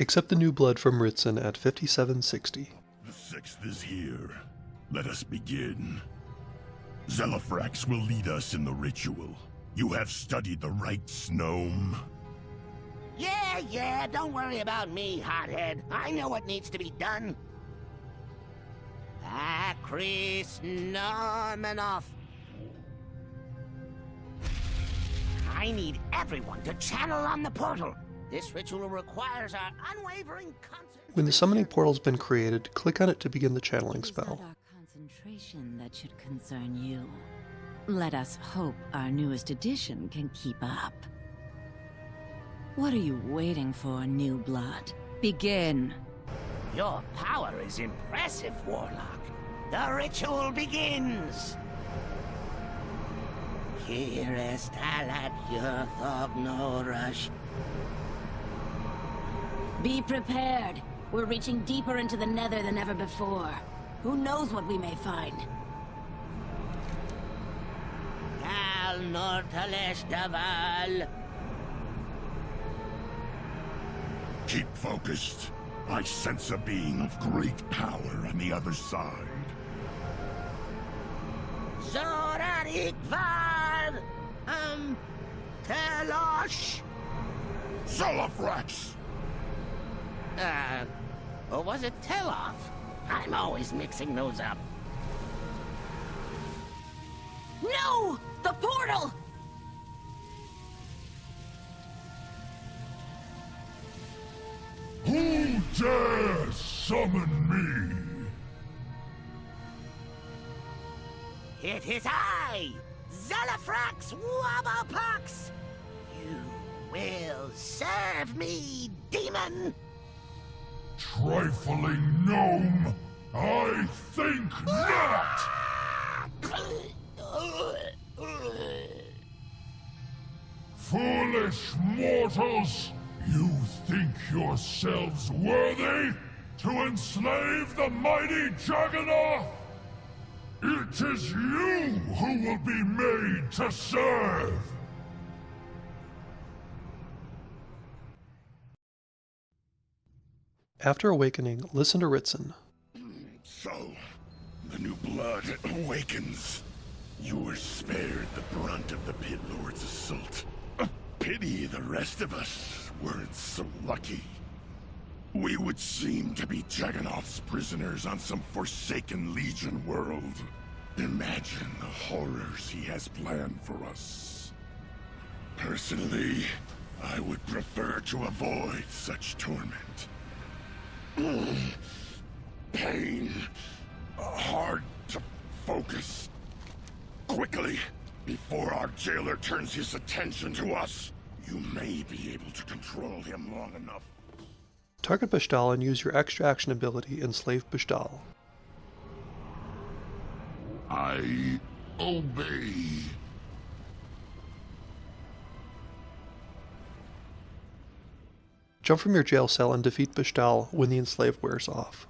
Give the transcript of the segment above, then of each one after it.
Accept the new blood from Ritssyn at 5760. The sixth is here. Let us begin. Zelafrax will lead us in the ritual. You have studied the rites, gnome. Yeah, yeah, don't worry about me, hothead. I know what needs to be done. Ah, Akris Normanoff. I need everyone to channel on the portal. This ritual requires our unwavering concentration. When the summoning portal's been created, click on it to begin the channeling Is that spell. our concentration that should concern you? Let us hope our newest edition can keep up. What are you waiting for, new blood? Begin. Your power is impressive, Warlock. The ritual begins. Kirest alat Yurthognorash. Be prepared. We're reaching deeper into the nether than ever before. Who knows what we may find? Gal Nortalesh Daval. Keep focused. I sense a being of great power on the other side. Zorarik Var. Um. Telosh. Zelafrax! Uh. Or was it Teloff? I'm always mixing those up. No! The portal! Who dare summon me? It is I, Zelafrax Wobblpox. You will serve me, demon. Trifling gnome! I think not! Foolish mortals! You think yourselves worthy to enslave the mighty Jagganoth? It is you who will be made to serve! After awakening, listen to Ritssyn. So, the new blood awakens. You were spared the brunt of the Pit Lord's assault. A pity the rest of us weren't so lucky. We would seem to be Jagganoth's prisoners on some forsaken Legion world. Imagine the horrors he has planned for us. Personally, I would prefer to avoid such torment. Pain. Hard to focus. Quickly, before our jailer turns his attention to us, you may be able to control him long enough. Target Bashtal and use your extra action ability, Enslave Bashtal. I obey. Jump from your jail cell and defeat Bashtal when the enslave wears off.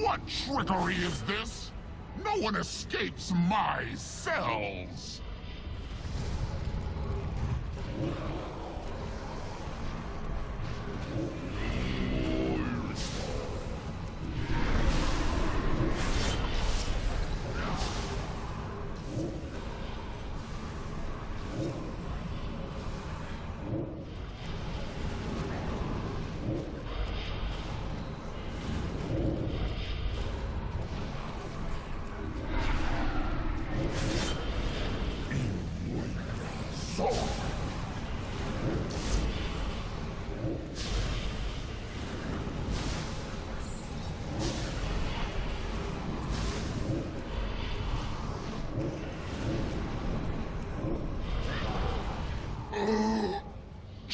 What trickery is this? No one escapes my cells!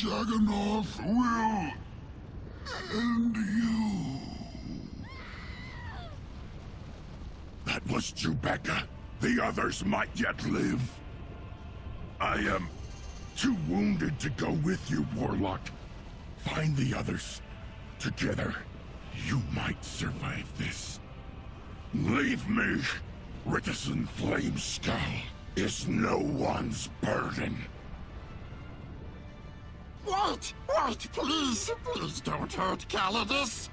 Jagganoth will end you. That was Chewbacca. The others might yet live. I am too wounded to go with you, Warlock. Find the others. Together, you might survive this. Leave me, Ritssyn Flamescowl is no one's burden. Wait! Wait, please! Please don't hurt Calydus!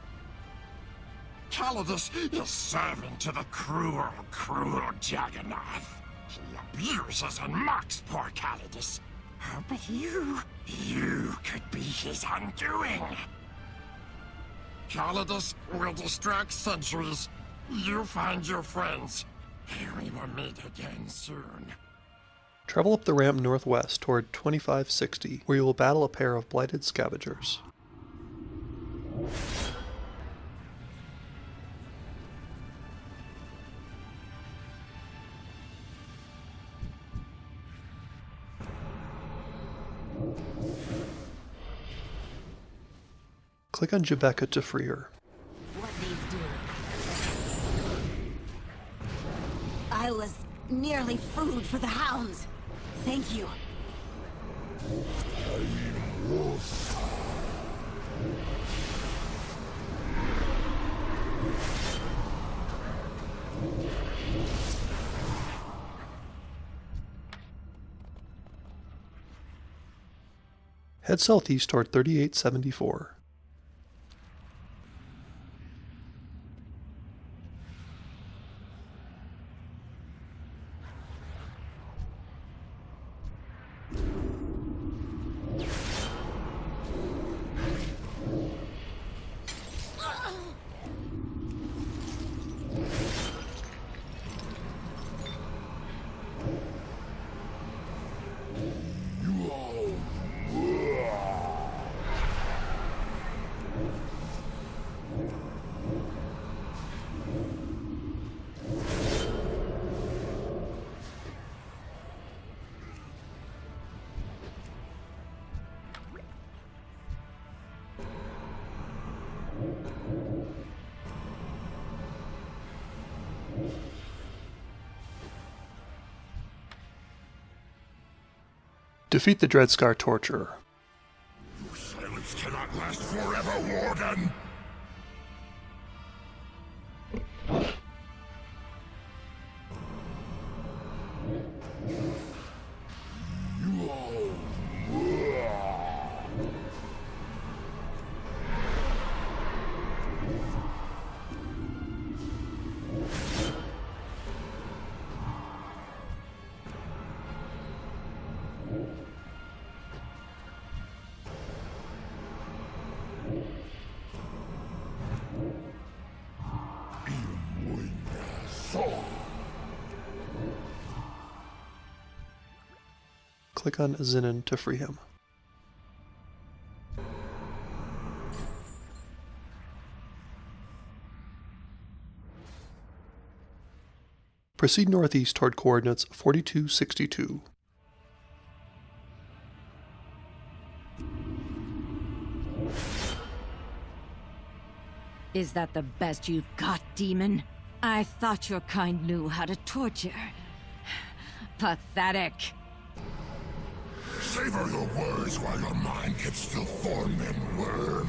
Calydus is servant to the cruel, cruel Jagganoth. He abuses and mocks poor Calydus. But you, you could be his undoing. Calydus will distract sentries. You find your friends. We will meet again soon. Travel up the ramp northwest toward 2560, where you will battle a pair of blighted scavengers. Click on Jubeka to free her. What needs doing? I was nearly food for the hounds. Thank you. Head southeast toward 3874. Defeat the Dreadscar Torturer. Silence cannot last forever, Warden! Click on Zinnin to free him. Proceed northeast toward coordinates 4262. Is that the best you've got, demon? I thought your kind knew how to torture. Pathetic. Savor your words while your mind can still form and worm.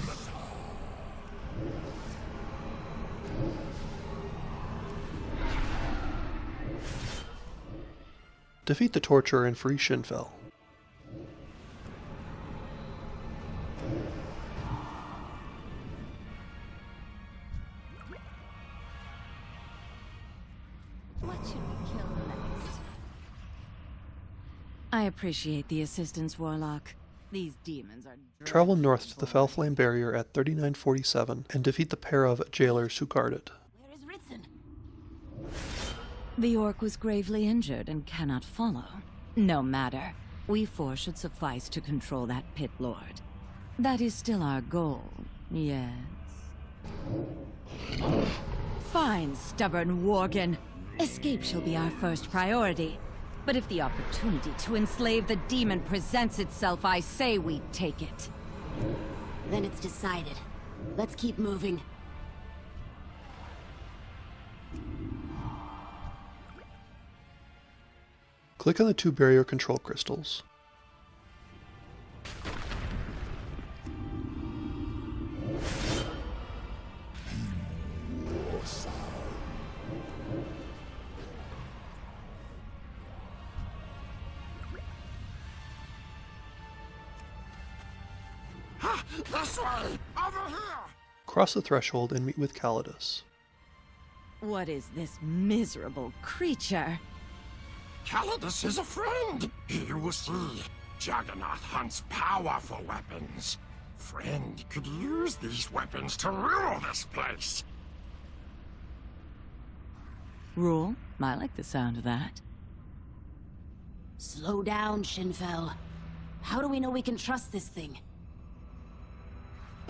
Defeat the Torturer and free Shinfel. Appreciate the assistance, Warlock. These demons are. Travel north to the Felflame Barrier at 3947 and defeat the pair of jailers who guard it. Where is Ritssyn? The orc was gravely injured and cannot follow. No matter. We four should suffice to control that pit lord. That is still our goal, yes. Fine, stubborn Worgen. Escape shall be our first priority. But if the opportunity to enslave the demon presents itself, I say we take it. Then it's decided. Let's keep moving. Click on the two barrier control crystals. Cross the threshold and meet with Calydus. What is this miserable creature? Calydus is a friend! You will see, Jagganoth hunts powerful weapons. Friend could use these weapons to rule this place. Rule? I like the sound of that. Slow down, Shinfel. How do we know we can trust this thing?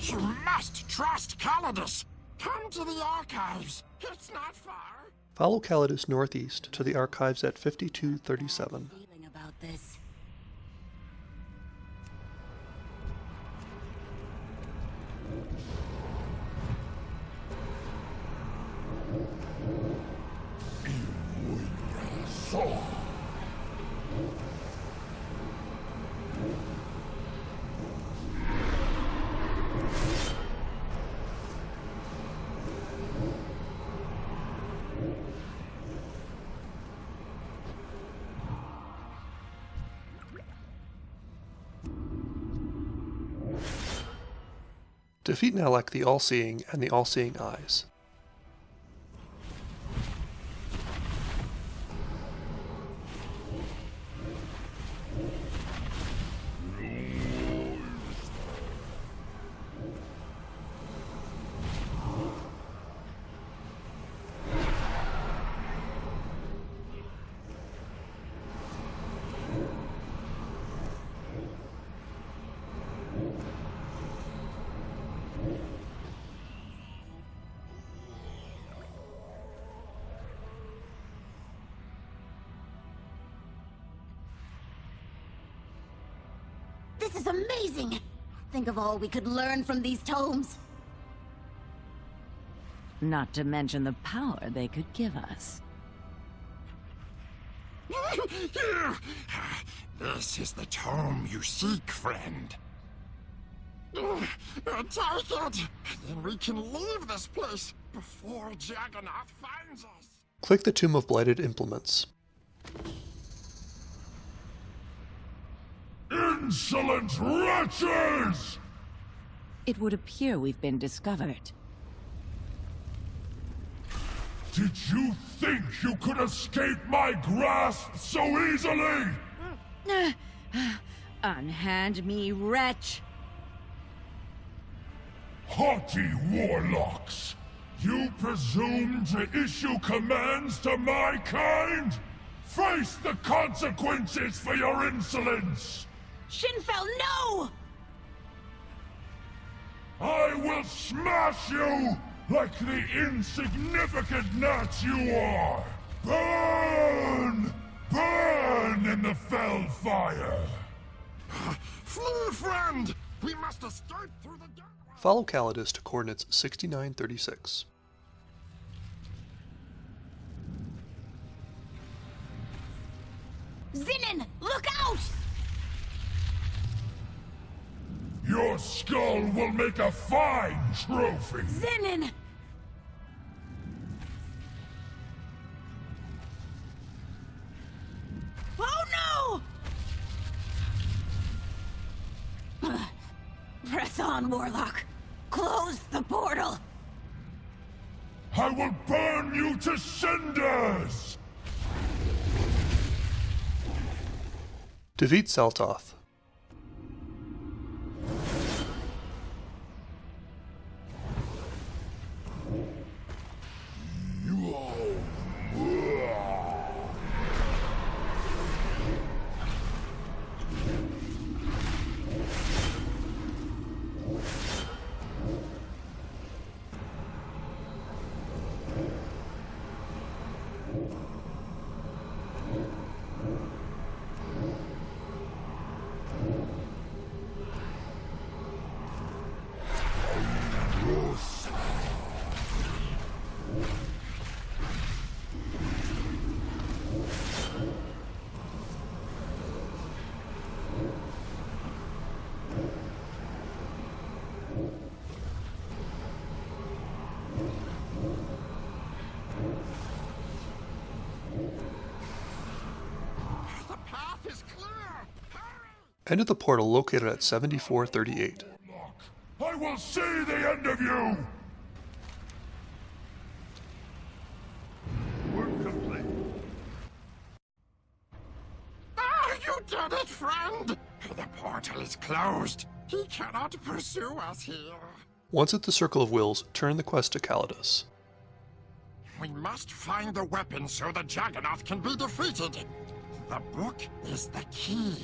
You must trust Calydus! Come to the archives. It's not far. Follow Calydus northeast to the archives at 5237. Feeling Defeat Nalek the All-Seeing and the All-Seeing Eyes. This is amazing! Think of all we could learn from these tomes. Not to mention the power they could give us. This is the tome you seek, friend. Take it! Then we can leave this place before Jagganoth finds us. Click the Tome of Blighted Implements. Insolent wretches! It would appear we've been discovered. Did you think you could escape my grasp so easily? Unhand me, wretch! Haughty warlocks! You presume to issue commands to my kind? Face the consequences for your insolence! Shinfel, no! I will smash you like the insignificant gnats you are! Burn! Burn in the fell fire! Flee, friend! We must escape through the gateway! Follow Calydus to coordinates 6936. Zinnin, look out! Your skull will make a fine trophy! Zinnin! Oh no! Press on, Warlock. Close the portal. I will burn you to cinders! Defeat Seltoth. Enter the portal located at 7438. I will see the end of you! Work complete. Ah, you did it, friend! The portal is closed. He cannot pursue us here. Once at the Circle of Wills, turn the quest to Calydus. We must find the weapon so the Jagganoth can be defeated. The book is the key.